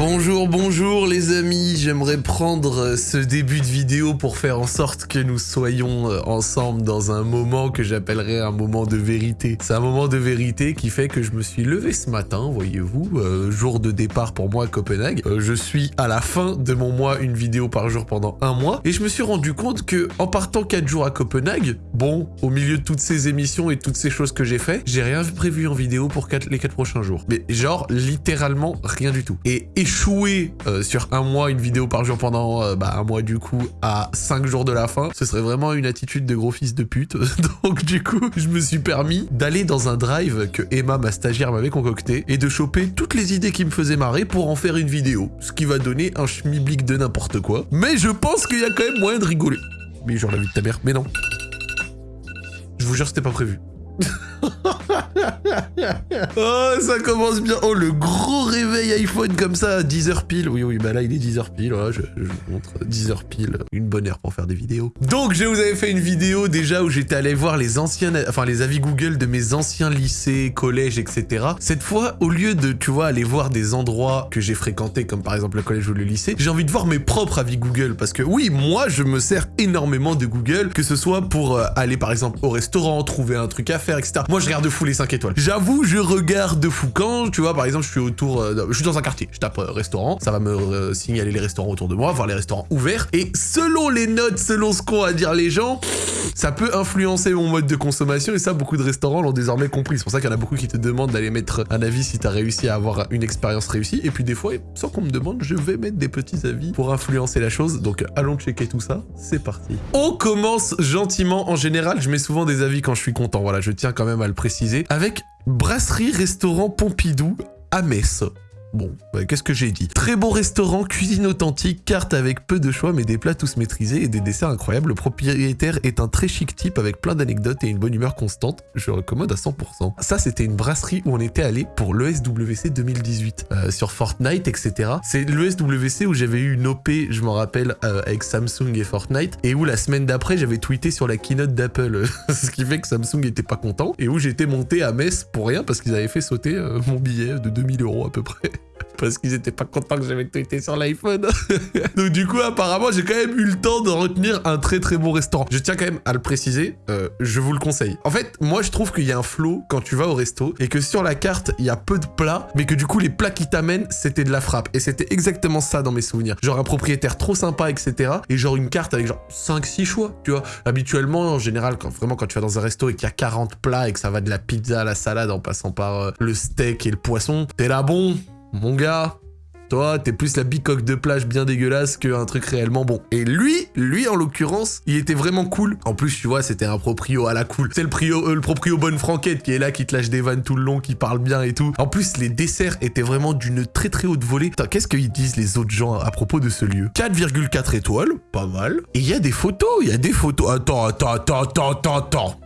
Bonjour, bonjour les amis, j'aimerais prendre euh, ce début de vidéo pour faire en sorte que nous soyons euh, ensemble dans un moment que j'appellerais un moment de vérité. C'est un moment de vérité qui fait que je me suis levé ce matin, voyez-vous, euh, jour de départ pour moi à Copenhague. Je suis à la fin de mon mois, une vidéo par jour pendant un mois, et je me suis rendu compte que en partant 4 jours à Copenhague, bon, au milieu de toutes ces émissions et toutes ces choses que j'ai fait, j'ai rien prévu en vidéo pour les 4 prochains jours. Mais genre, littéralement rien du tout. Et échouer euh, sur un mois, une vidéo par jour pendant euh, bah, un mois du coup, à 5 jours de la fin, ce serait vraiment une attitude de gros fils de pute. Donc du coup, je me suis permis d'aller dans un drive que Emma, ma stagiaire, m'avait concocté et de choper toutes les idées qui me faisaient marrer pour en faire une vidéo. Ce qui va donner un schmiblick de n'importe quoi. Mais je pense qu'il y a quand même moyen de rigoler. Mais genre la vie de ta mère, mais non. Je vous jure, c'était pas prévu. Oh, ça commence bien. Oh, le gros réveil iPhone comme ça à 10h pile. Oui, oui, bah là, il est 10h pile. Je vous montre 10h pile. Une bonne heure pour faire des vidéos. Donc, je vous avais fait une vidéo déjà où j'étais allé voir les anciens, enfin, les avis Google de mes anciens lycées, collèges, etc. Cette fois, au lieu de, tu vois, aller voir des endroits que j'ai fréquentés, comme par exemple le collège ou le lycée, j'ai envie de voir mes propres avis Google. Parce que oui, moi, je me sers énormément de Google, que ce soit pour euh, aller par exemple au restaurant, trouver un truc à faire, etc. Moi, je regarde de fou les 5 étoiles. J'avoue, je regarde de fou. Quand, tu vois, par exemple, je suis autour, euh, je suis dans un quartier, je tape euh, restaurant, ça va me euh, signaler les restaurants autour de moi, voir les restaurants ouverts, et selon les notes, selon ce qu'ont à dire les gens, ça peut influencer mon mode de consommation, et ça, beaucoup de restaurants l'ont désormais compris. C'est pour ça qu'il y en a beaucoup qui te demandent d'aller mettre un avis si t'as réussi à avoir une expérience réussie, et puis des fois, sans qu'on me demande, je vais mettre des petits avis pour influencer la chose, donc allons checker tout ça, c'est parti. On commence gentiment, en général, je mets souvent des avis quand je suis content, voilà, je tiens quand même à le préciser, avec Brasserie Restaurant Pompidou à Metz. Bon, bah, qu'est-ce que j'ai dit? Très bon restaurant, cuisine authentique, carte avec peu de choix mais des plats tous maîtrisés et des desserts incroyables. Le propriétaire est un très chic type avec plein d'anecdotes et une bonne humeur constante. Je recommande à 100%. Ça, c'était une brasserie où on était allé pour l'ESWC 2018 euh, sur Fortnite, etc. C'est l'ESWC où j'avais eu une OP, je m'en rappelle, euh, avec Samsung et Fortnite et où la semaine d'après, j'avais tweeté sur la keynote d'Apple, ce qui fait que Samsung était pas content et où j'étais monté à Metz pour rien parce qu'ils avaient fait sauter euh, mon billet de 2000 euros à peu près parce qu'ils étaient pas contents que j'avais tweeté sur l'iPhone. Donc du coup, apparemment, j'ai quand même eu le temps de retenir un très très bon restaurant. Je tiens quand même à le préciser, euh, je vous le conseille. En fait, moi je trouve qu'il y a un flow quand tu vas au resto et que sur la carte, il y a peu de plats, mais que du coup, les plats qui t'amènent, c'était de la frappe. Et c'était exactement ça dans mes souvenirs. Genre un propriétaire trop sympa, etc. Et genre une carte avec genre 5-6 choix, tu vois. Habituellement, en général, quand vraiment quand tu vas dans un resto et qu'il y a 40 plats et que ça va de la pizza à la salade en passant par euh, le steak et le poisson, t'es là bon mon gars, toi, t'es plus la bicoque de plage bien dégueulasse qu'un truc réellement bon. Et lui, lui en l'occurrence, il était vraiment cool. En plus, tu vois, c'était un proprio à la cool. C'est le, euh, le proprio bonne franquette qui est là, qui te lâche des vannes tout le long, qui parle bien et tout. En plus, les desserts étaient vraiment d'une très très haute volée. Qu'est-ce qu'ils disent les autres gens à propos de ce lieu? 4,4 étoiles, pas mal. Et il y a des photos, il y a des photos. Attends, attends, attends, attends, attends, attends.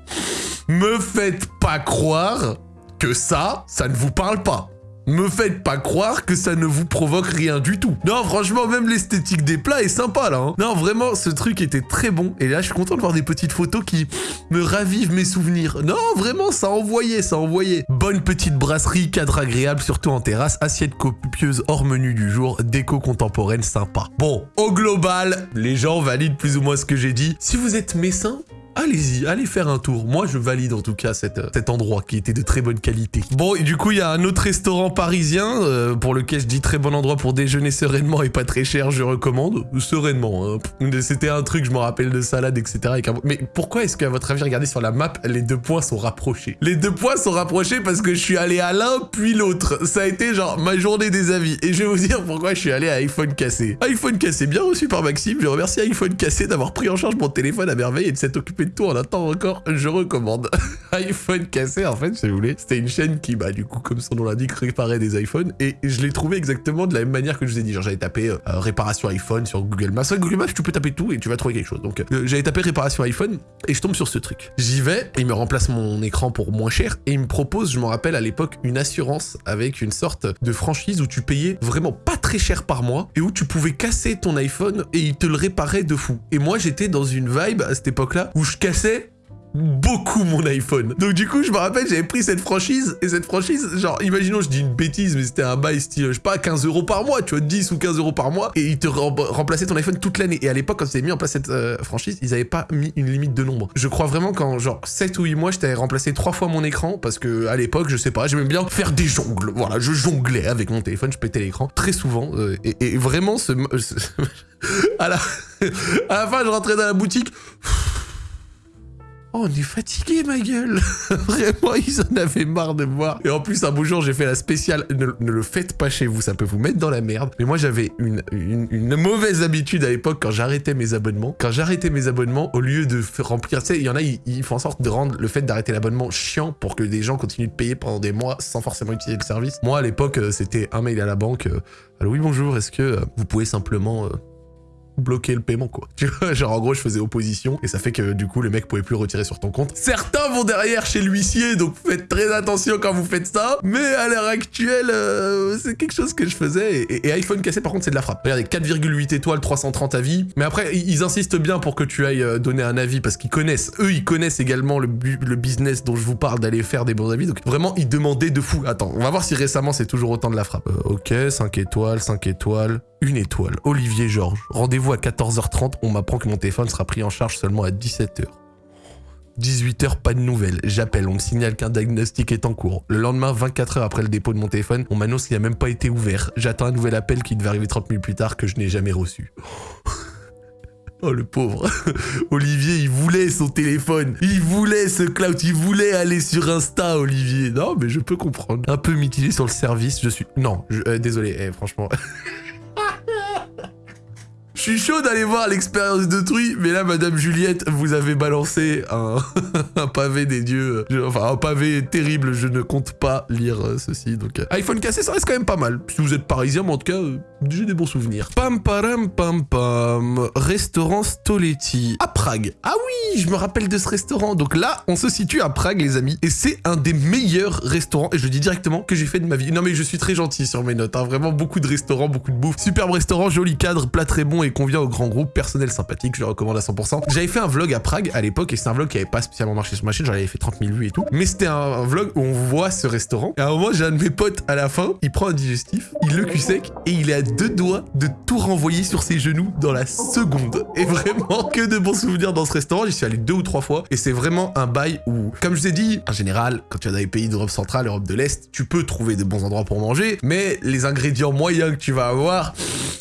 Me faites pas croire que ça, ça ne vous parle pas. Me faites pas croire que ça ne vous provoque rien du tout. Non, franchement, même l'esthétique des plats est sympa là. hein. Non, vraiment, ce truc était très bon. Et là, je suis content de voir des petites photos qui me ravivent mes souvenirs. Non, vraiment, ça envoyait, ça envoyait. Bonne petite brasserie, cadre agréable, surtout en terrasse, assiette copieuse hors menu du jour, déco contemporaine sympa. Bon, au global, les gens valident plus ou moins ce que j'ai dit. Si vous êtes messin, Allez-y, allez faire un tour. Moi, je valide en tout cas euh, cet endroit qui était de très bonne qualité. Bon, du coup, il y a un autre restaurant parisien euh, pour lequel je dis très bon endroit pour déjeuner sereinement et pas très cher, je recommande. Sereinement. hein. C'était un truc, je me rappelle de salade, etc. Mais pourquoi est-ce qu'à votre avis, regardez sur la map, les deux points sont rapprochés? Les deux points sont rapprochés parce que je suis allé à l'un puis l'autre. Ça a été genre ma journée des avis. Et je vais vous dire pourquoi je suis allé à iPhone cassé. iPhone cassé, bien reçu par Maxime. Je remercie iPhone cassé d'avoir pris en charge mon téléphone à merveille et de s'être occupé de tout en un encore. Je recommande. iPhone cassé, en fait, si vous voulez, c'était une chaîne qui, bah, du coup, comme son nom l'indique, réparait des iPhones. Et je l'ai trouvé exactement de la même manière que je vous ai dit. Genre, j'avais tapé euh, euh, réparation iPhone sur Google Maps. Sur Google Maps, tu peux taper tout et tu vas trouver quelque chose. Donc, euh, j'avais tapé réparation iPhone et je tombe sur ce truc. J'y vais, il me remplace mon écran pour moins cher et il me propose, je m'en rappelle à l'époque, une assurance avec une sorte de franchise où tu payais vraiment pas très cher par mois et où tu pouvais casser ton iPhone et il te le réparait de fou. Et moi, j'étais dans une vibe à cette époque-là où je cassais beaucoup mon iPhone. Donc du coup, je me rappelle, j'avais pris cette franchise, et cette franchise, genre, imaginons, je dis une bêtise, mais c'était un bail style, je sais pas, 15 euros par mois, tu vois, 10 ou 15 euros par mois, et ils te remplaçaient ton iPhone toute l'année. Et à l'époque, quand ils avaient mis en place cette euh, franchise, ils avaient pas mis une limite de nombre. Je crois vraiment qu'en genre 7 ou 8 mois, je t'avais remplacé 3 fois mon écran, parce que à l'époque, je sais pas, j'aimais bien faire des jongles. Voilà, je jonglais avec mon téléphone, je pétais l'écran très souvent, euh, et, vraiment, ce... à, la... à la fin, je rentrais dans la boutique... Oh, on est fatigué, ma gueule Vraiment, ils en avaient marre de moi. Et en plus, un beau jour, j'ai fait la spéciale. Ne, le faites pas chez vous, ça peut vous mettre dans la merde. Mais moi, j'avais une, mauvaise habitude à l'époque quand j'arrêtais mes abonnements. Quand j'arrêtais mes abonnements, au lieu de remplir... Tu sais, il y en a, ils, font en sorte de rendre le fait d'arrêter l'abonnement chiant pour que des gens continuent de payer pendant des mois sans forcément utiliser le service. Moi, à l'époque, euh, c'était un mail à la banque. Euh, Allô, oui, bonjour, est-ce que euh, vous pouvez simplement bloquer le paiement quoi. Tu vois, genre en gros je faisais opposition et ça fait que du coup le mec pouvait plus retirer sur ton compte. Certains vont derrière chez l'huissier donc faites très attention quand vous faites ça. Mais à l'heure actuelle euh, c'est quelque chose que je faisais et, iPhone cassé par contre c'est de la frappe. Regardez 4,8 étoiles 330 avis. Mais après ils insistent bien pour que tu ailles euh, donner un avis parce qu'ils connaissent, eux ils connaissent également le, le business dont je vous parle d'aller faire des bons avis. Donc vraiment ils demandaient de fou. Attends on va voir si récemment c'est toujours autant de la frappe. Euh, ok 5 étoiles 5 étoiles une étoile. Olivier Georges. Rendez-vous à 14h30. On m'apprend que mon téléphone sera pris en charge seulement à 17h. 18h, pas de nouvelles. J'appelle, on me signale qu'un diagnostic est en cours. Le lendemain, 24 h après le dépôt de mon téléphone, on m'annonce qu'il n'a même pas été ouvert. J'attends un nouvel appel qui devait arriver 30 minutes plus tard que je n'ai jamais reçu. Oh le pauvre. Olivier, il voulait son téléphone. Il voulait ce cloud. Il voulait aller sur Insta, Olivier. Non, mais je peux comprendre. Un peu mitigé sur le service. Je suis... Non, euh, désolé, eh, franchement. Je suis chaud d'aller voir l'expérience d'autrui, mais là, Madame Juliette, vous avez balancé un, pavé des dieux. enfin, un pavé terrible, je ne compte pas lire euh, ceci. Donc, euh, iPhone cassé, ça reste quand même pas mal. Si vous êtes parisien, mais en tout cas, euh, j'ai des bons souvenirs. Pam param pam pam. Restaurant Stoletti. À Prague. Ah oui, je me rappelle de ce restaurant. Donc là, on se situe à Prague, les amis. Et c'est un des meilleurs restaurants, et je dis directement, que j'ai fait de ma vie. Non, mais je suis très gentil sur mes notes. Hein. Vraiment beaucoup de restaurants, beaucoup de bouffe. Superbe restaurant, joli cadre, plat très bon et convient au grand groupe, personnel sympathique, je le recommande à 100%. J'avais fait un vlog à Prague à l'époque et c'est un vlog qui avait pas spécialement marché sur ma chaîne, j'en avais fait 30 000 vues et tout. Mais c'était un, vlog où on voit ce restaurant. Et à un moment, j'ai un de mes potes à la fin, il prend un digestif, il le cul sec et il est à deux doigts de tout renvoyer sur ses genoux dans la seconde. Et vraiment, que de bons souvenirs dans ce restaurant. J'y suis allé deux ou trois fois et c'est vraiment un bail où, comme je vous ai dit, en général, quand tu vas dans les pays d'Europe centrale, Europe de l'Est, tu peux trouver de bons endroits pour manger, mais les ingrédients moyens que tu vas avoir,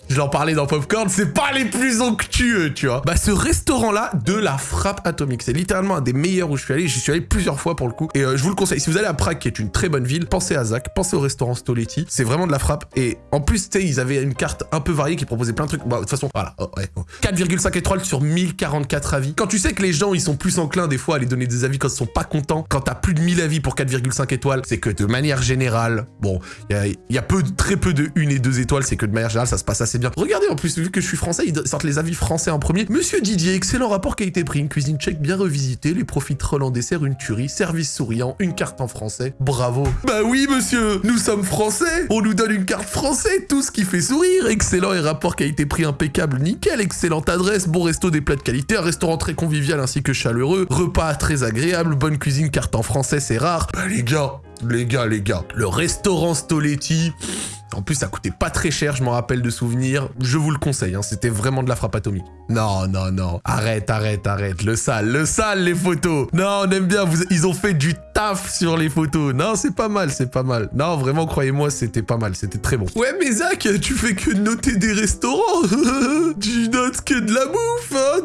je l'en parlais dans Popcorn, c'est pas les plus onctueux, tu vois. Bah, ce restaurant-là, de la frappe atomique. C'est littéralement un des meilleurs où je suis allé. J'y suis allé plusieurs fois pour le coup. Et euh, je vous le conseille. Si vous allez à Prague, qui est une très bonne ville, pensez à Zach, pensez au restaurant Stoletti. C'est vraiment de la frappe. Et en plus, tu sais, ils avaient une carte un peu variée qui proposait plein de trucs. Bah, de toute façon, voilà. 4,5 étoiles sur 1044 avis. Quand tu sais que les gens, ils sont plus enclins des fois à aller donner des avis quand ils sont pas contents, quand t'as plus de 1000 avis pour 4,5 étoiles, c'est que de manière générale, bon, il y a, peu, très peu de 1 et 2 étoiles, c'est que de manière générale, ça se passe assez bien. Regardez en plus, vu que je suis ils sortent les avis français en premier. Monsieur Didier, excellent rapport qualité-prix, une cuisine tchèque bien revisitée, les profiteroles en dessert, une tuerie, service souriant, une carte en français. Bravo. Bah oui, monsieur, nous sommes français. On nous donne une carte français, tout ce qui fait sourire. Excellent. Et rapport qualité-prix impeccable, nickel, excellente adresse, bon resto, des plats de qualité, un restaurant très convivial ainsi que chaleureux, repas très agréable, bonne cuisine, carte en français, c'est rare. Bah les gars, les gars, les gars, le restaurant Stoletti, en plus, ça coûtait pas très cher, je m'en rappelle de souvenirs. Je vous le conseille, hein, c'était vraiment de la frappe atomique. Non, non, non. Arrête, arrête, arrête. Le sale, le sale, les photos. Non, on aime bien. Ils ont fait du taf sur les photos. Non, c'est pas mal, c'est pas mal. Non, vraiment, croyez-moi, c'était pas mal. C'était très bon. Ouais, mais Zach, tu fais que noter des restaurants. tu notes que de la bouffe, hein,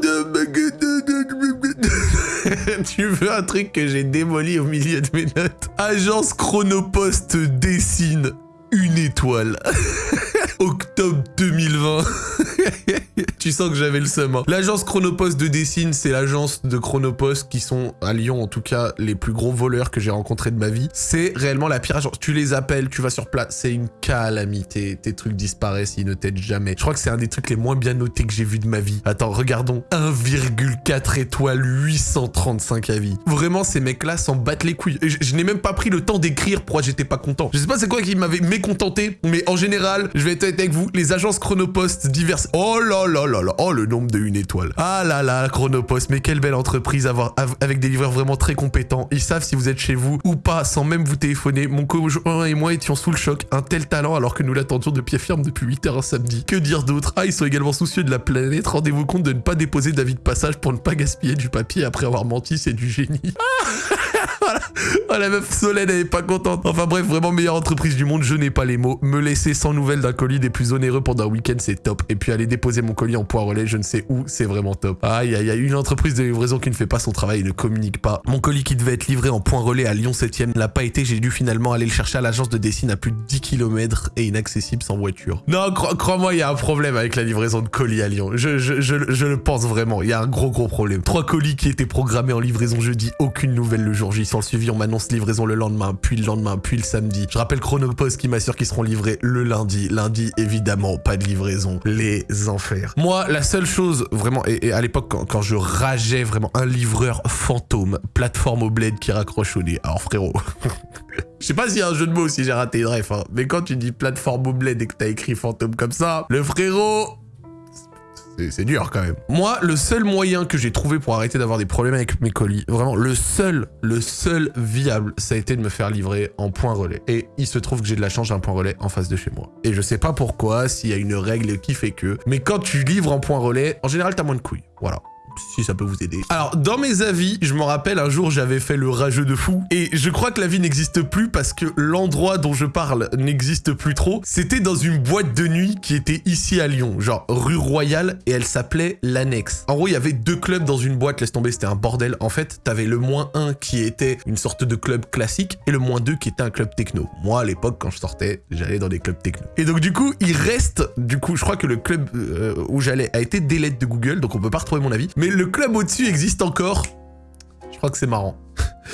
tu veux un truc que j'ai démoli au milieu de mes notes? Agence Chronopost dessine une étoile. Octobre 2020. tu sens que j'avais le seum. Hein. L'agence Chronopost de Dessine, c'est l'agence de Chronopost qui sont, à Lyon en tout cas, les plus gros voleurs que j'ai rencontrés de ma vie. C'est réellement la pire agence. Tu les appelles, tu vas sur place, c'est une calamité. Tes trucs disparaissent, ils ne t'aident jamais. Je crois que c'est un des trucs les moins bien notés que j'ai vu de ma vie. Attends, regardons. 1,4 étoiles, 835 avis. Vraiment, ces mecs-là s'en battent les couilles. Je, je n'ai même pas pris le temps d'écrire pourquoi j'étais pas content. Je sais pas c'est quoi qui m'avait mécontenté, mais en général, je vais être avec vous, les agences Chronopost diverses... Oh là là là là, oh le nombre de une étoile. Ah là là, Chronopost, mais quelle belle entreprise avoir, avec des livreurs vraiment très compétents. Ils savent si vous êtes chez vous ou pas sans même vous téléphoner. Mon conjoint et moi étions sous le choc. Un tel talent alors que nous l'attendions de pied ferme depuis 8 heures un samedi. Que dire d'autre? Ah, ils sont également soucieux de la planète. Rendez-vous compte de ne pas déposer d'avis de passage pour ne pas gaspiller du papier après avoir menti, c'est du génie. Oh, la meuf Solène, elle est pas contente. Enfin bref, vraiment meilleure entreprise du monde, je n'ai pas les mots. Me laisser sans nouvelles d'un colis des plus onéreux pendant un week-end, c'est top. Et puis aller déposer mon colis en point relais, je ne sais où, c'est vraiment top. Aïe, aïe, aïe, une entreprise de livraison qui ne fait pas son travail et ne communique pas. Mon colis qui devait être livré en point relais à Lyon 7ème l'a pas été, j'ai dû finalement aller le chercher à l'agence de Dessine à plus de 10 km et inaccessible sans voiture. Non, crois-moi, il y a un problème avec la livraison de colis à Lyon. Je, je, je, je le pense vraiment, il y a un gros gros problème. Trois colis qui étaient programmés en livraison jeudi, aucune nouvelle le jour J. Sans suivi, on m'annonce livraison le lendemain, puis le lendemain, puis le samedi. Je rappelle Chronopost qui m'assure qu'ils seront livrés le lundi. Lundi, évidemment, pas de livraison. Les enfers. Moi, la seule chose, vraiment, et, à l'époque, quand, je rageais vraiment un livreur fantôme, plateforme au bled qui raccroche au nez. Alors frérot... Je sais pas s'il y a un jeu de mots si j'ai raté une ref, hein. mais quand tu dis plateforme au bled et que t'as écrit fantôme comme ça, le frérot, c'est dur quand même. Moi, le seul moyen que j'ai trouvé pour arrêter d'avoir des problèmes avec mes colis, vraiment le seul, le seul viable, ça a été de me faire livrer en point relais. Et il se trouve que j'ai de la chance, j'ai un point relais en face de chez moi. Et je sais pas pourquoi, s'il y a une règle qui fait que, mais quand tu livres en point relais, en général, t'as moins de couilles. Voilà si ça peut vous aider. Alors, dans mes avis, je me rappelle un jour, j'avais fait le rageux de fou. Et je crois que la vie n'existe plus parce que l'endroit dont je parle n'existe plus trop. C'était dans une boîte de nuit qui était ici à Lyon, genre rue Royale, et elle s'appelait l'Annexe. En gros, il y avait deux clubs dans une boîte, laisse tomber, c'était un bordel. En fait, t'avais le moins 1 qui était une sorte de club classique et le moins 2 qui était un club techno. Moi, à l'époque, quand je sortais, j'allais dans des clubs techno. Et donc, du coup, il reste, du coup, je crois que le club euh, où j'allais a été délette de Google, donc on peut pas retrouver mon avis. Mais le club au-dessus existe encore. Je crois que c'est marrant.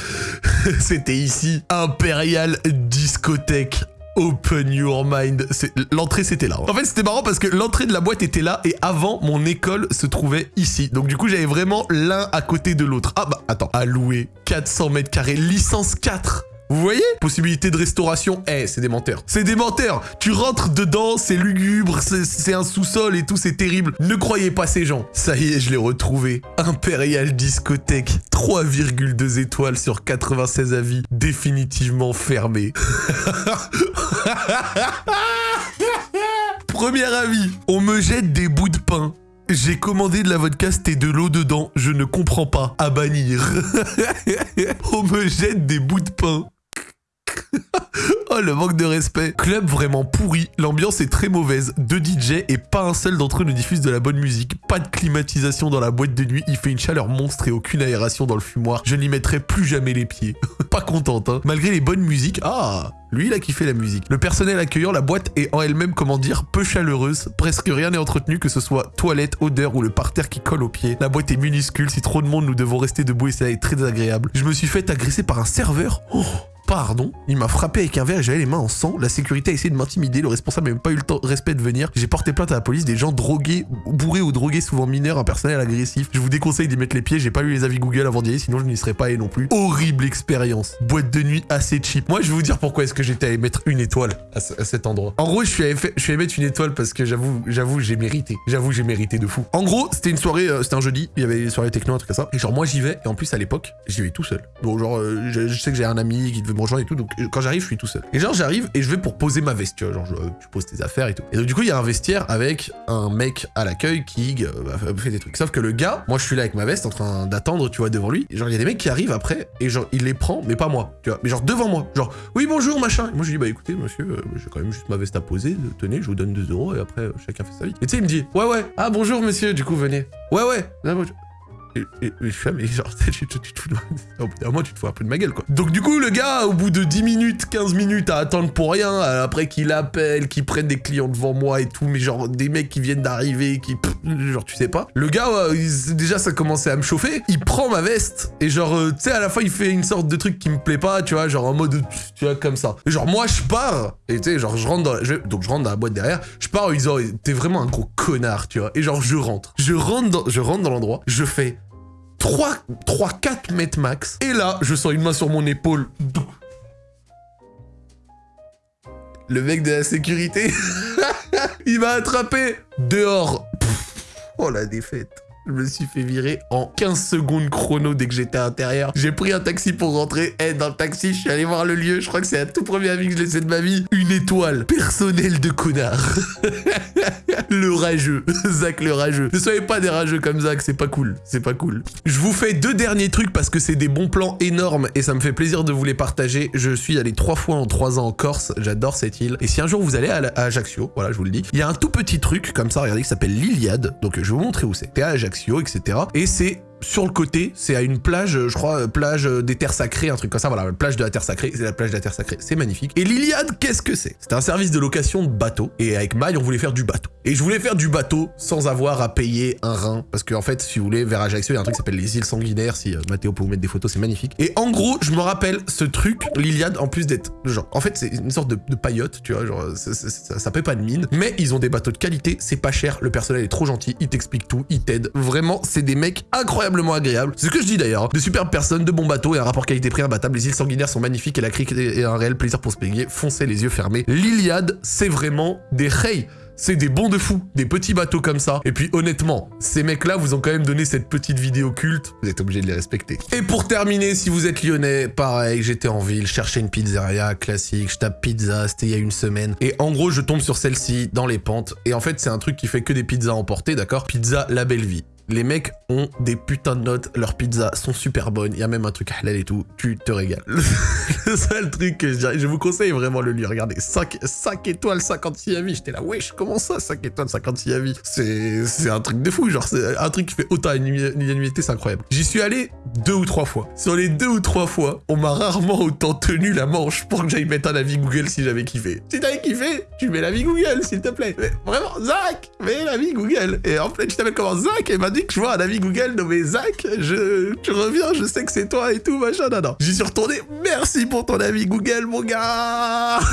C'était ici, Imperial Discothèque. Open your mind. L'entrée, c'était là. En fait, c'était marrant parce que l'entrée de la boîte était là et avant, mon école se trouvait ici. Donc du coup, j'avais vraiment l'un à côté de l'autre. Ah bah, attends. Louer 400 mètres carrés, licence 4. Vous voyez? Possibilité de restauration, eh, c'est des menteurs. C'est des menteurs Tu rentres dedans, c'est lugubre, c'est un sous-sol et tout, c'est terrible. Ne croyez pas ces gens. Ça y est, je l'ai retrouvé. Impérial Discothèque, 3,2 étoiles sur 96 avis, définitivement fermé. Premier avis, on me jette des bouts de pain. J'ai commandé de la vodka, c'était de l'eau dedans. Je ne comprends pas. À bannir. on me jette des bouts de pain. Oh, le manque de respect. Club vraiment pourri, l'ambiance est très mauvaise, deux DJ et pas un seul d'entre eux ne diffuse de la bonne musique, pas de climatisation dans la boîte de nuit, il fait une chaleur monstre et aucune aération dans le fumoir, je n'y mettrai plus jamais les pieds. pas contente, hein. Malgré les bonnes musiques, ah lui, il a kiffé la musique. Le personnel accueillant, la boîte est en elle-même, comment dire, peu chaleureuse. Presque rien n'est entretenu, que ce soit toilette, odeur ou le parterre qui colle aux pieds. La boîte est minuscule, si trop de monde, nous devons rester debout et ça est très désagréable. Je me suis fait agresser par un serveur. Oh pardon. Il m'a frappé avec un verre et j'avais les mains en sang. La sécurité a essayé de m'intimider. Le responsable n'a même pas eu le temps, respect de venir. J'ai porté plainte à la police. Des gens drogués, bourrés ou drogués, souvent mineurs, un personnel agressif. Je vous déconseille d'y mettre les pieds. J'ai pas lu les avis Google avant d'y aller, sinon je n'y serais pas allé non plus. Horrible expérience. Boîte de nuit assez cheap. Moi, je vais vous dire pourquoi est-ce que j'étais allé mettre une étoile à, cet endroit. En gros, je suis allé, mettre une étoile parce que j'avoue, j'avoue, j'ai mérité. J'avoue, j'ai mérité de fou. En gros, c'était une soirée, euh, c'était un jeudi. Il y avait une soirée techno, un truc comme ça. Et genre, moi, j'y vais. Et en plus, à l'époque, j'y vais tout seul. Bon, genre, euh, je, sais que j'ai un ami qui me rejoindre et tout. Donc, quand j'arrive, je suis tout seul. Et genre, j'arrive et je vais pour poser ma veste, tu vois, genre, je, tu poses tes affaires et tout. Et donc, du coup, il y a un vestiaire avec un mec à l'accueil qui euh, bah, fait des trucs. Sauf que le gars, moi, je suis là avec ma veste en train d'attendre, tu vois, devant lui. Et genre, il y a des mecs qui arrivent après et genre, il les prend, mais pas moi, tu vois, mais genre devant moi. Genre, oui, bonjour, machin. Et moi, je lui dis, bah écoutez, monsieur, euh, j'ai quand même juste ma veste à poser, tenez, je vous donne 2 euros et après, euh, chacun fait sa vie. Et tu sais, il me dit, ouais, ouais, ah bonjour, monsieur, du coup, venez. Ouais, ouais, et, je fais, mais genre, tu, tu, te fous de... Au bout d'un moment, tu te fous un peu de ma gueule, quoi. Donc du coup, le gars, au bout de 10 minutes, 15 minutes à attendre pour rien, après qu'il appelle, qu'il prenne des clients devant moi et tout, mais genre, des mecs qui viennent d'arriver, qui... genre, tu sais pas. Le gars, déjà, ça commençait à me chauffer. Il prend ma veste, et genre, euh, tu sais, à la fin, il fait une sorte de truc qui me plaît pas, tu vois, genre en mode, tu vois, comme ça. Et genre, moi, je pars, et tu sais, genre, je rentre dans... La... Donc, je rentre dans la boîte derrière, je pars en disant, t'es vraiment un gros connard, tu vois. Et genre, je rentre. Je rentre dans, je rentre dans l'endroit, je fais 3-4 mètres max. Et là, je sens une main sur mon épaule. le mec de la sécurité, il m'a attrapé dehors. oh la défaite. Je me suis fait virer en 15 secondes chrono dès que j'étais à l'intérieur. J'ai pris un taxi pour rentrer. Et dans le taxi, je suis allé voir le lieu. Je crois que c'est la tout premier avis que je laissé de ma vie. Une étoile. Personnel de connard. le rageux. Zach le rageux. Ne soyez pas des rageux comme Zach, c'est pas cool. C'est pas cool. Je vous fais deux derniers trucs parce que c'est des bons plans énormes et ça me fait plaisir de vous les partager. Je suis allé trois fois en trois ans en Corse. J'adore cette île. Et si un jour vous allez à, Ajaccio, voilà, je vous le dis, il y a un tout petit truc comme ça, regardez, qui s'appelle l'Iliade. Donc je vais vous montrer où c'est. À Ajaccio etc. Et c'est sur le côté, c'est à une plage, je crois, plage des terres sacrées, un truc comme ça, voilà, plage de la terre sacrée, c'est la plage de la terre sacrée, c'est magnifique. Et l'Iliade, qu'est-ce que c'est? C'est un service de location de bateau, et avec Maille, on voulait faire du bateau. Et je voulais faire du bateau sans avoir à payer un rein, parce qu'en en fait, si vous voulez, vers Ajaccio, il y a un truc qui s'appelle les îles sanguinaires, si euh, Mathéo peut vous mettre des photos, c'est magnifique. Et en gros, je me rappelle ce truc, l'Iliade, en plus d'être, genre, en fait, c'est une sorte de, paillote, tu vois, genre, ça, ça, pas de mine, mais ils ont des bateaux de qualité, c'est pas cher, le personnel est trop gentil, il t'explique tout, il t'aide, vraiment, c'est des mecs incroyablement agréables que je dis d'ailleurs. De superbes personnes, de bons bateaux et un rapport qualité-prix imbattable. Les îles sanguinaires sont magnifiques et la crique est un réel plaisir pour se baigner. Foncez les yeux fermés. L'Iliade, c'est vraiment des reys c'est des bons de fou, des petits bateaux comme ça. Et puis honnêtement, ces mecs-là vous ont quand même donné cette petite vidéo culte, vous êtes obligé de les respecter. Et pour terminer, si vous êtes lyonnais, pareil, j'étais en ville, cherchais une pizzeria classique, je tape pizza, c'était il y a une semaine. Et en gros, je tombe sur celle-ci dans les pentes. Et en fait, c'est un truc qui fait que des pizzas emportées, d'accord? Pizza La Belle Vie. Les mecs ont des putains de notes, leurs pizzas sont super bonnes, il y a même un truc halal et tout, tu te régales. le seul truc que je dirais, je vous conseille vraiment le lieu, regardez, 5, 5 étoiles 56 avis, j'étais là, wesh, comment ça 5 étoiles 56 avis? C'est un truc de fou, genre c'est un truc qui fait autant l'unanimité, c'est incroyable. J'y suis allé deux ou trois fois. Sur les deux ou trois fois, on m'a rarement autant tenu la manche pour que j'aille mettre un avis Google si j'avais kiffé. Si t'avais kiffé, tu mets l'avis Google, s'il te plaît. Vraiment, Zach, mets l'avis Google. Et en fait, tu t'appelles comment Zach et dit que je vois un avis Google nommé Zach, je, tu reviens, je sais que c'est toi et tout, machin, non, non. J'y suis retourné, merci pour ton avis Google, mon gars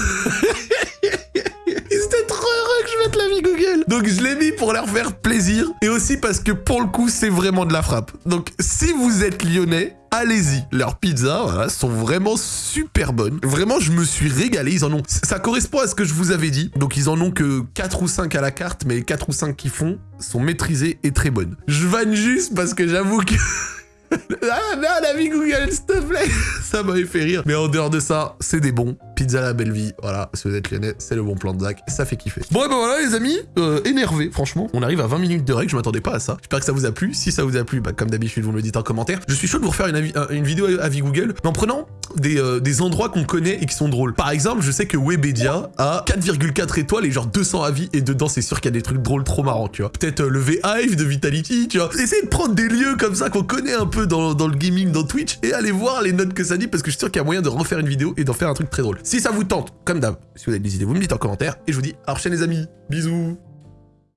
Ils étaient trop heureux que je mette l'avis Google Donc je l'ai mis pour leur faire plaisir, et aussi parce que pour le coup, c'est vraiment de la frappe. Donc si vous êtes lyonnais, allez-y. Leurs pizzas, voilà, sont vraiment super bonnes. Vraiment, je me suis régalé. Ils en ont... Ça correspond à ce que je vous avais dit. Donc, ils en ont que 4 ou 5 à la carte, mais les 4 ou 5 qu'ils font sont maîtrisées et très bonnes. Je vanne juste parce que j'avoue que... ah, non, la vie Google, s'il te plaît Ça m'avait fait rire. Mais en dehors de ça, c'est des bons. Pizza la belle vie, voilà, si vous êtes lyonnais, c'est le bon plan de Zach, ça fait kiffer. Bon, et ben voilà les amis, euh, énervé, franchement. On arrive à 20 minutes de règle, je m'attendais pas à ça. J'espère que ça vous a plu. Si ça vous a plu, bah, comme d'habitude, vous me le dites en commentaire. Je suis chaud de vous refaire une, une vidéo avis Google, mais en prenant des, euh, des endroits qu'on connaît et qui sont drôles. Par exemple, je sais que Webedia a 4,4 étoiles et genre 200 avis, et dedans, c'est sûr qu'il y a des trucs drôles trop marrants, tu vois. Peut-être euh, le V-Hive de Vitality, tu vois. Essayez de prendre des lieux comme ça qu'on connaît un peu dans, dans le gaming, dans Twitch, et allez voir les notes que ça dit, parce que je suis sûr qu'il y a moyen de refaire une vidéo et d'en faire un truc très drôle. Si ça vous tente, comme d'hab, si vous avez des idées, vous me dites en commentaire. Et je vous dis à la prochaine les amis. Bisous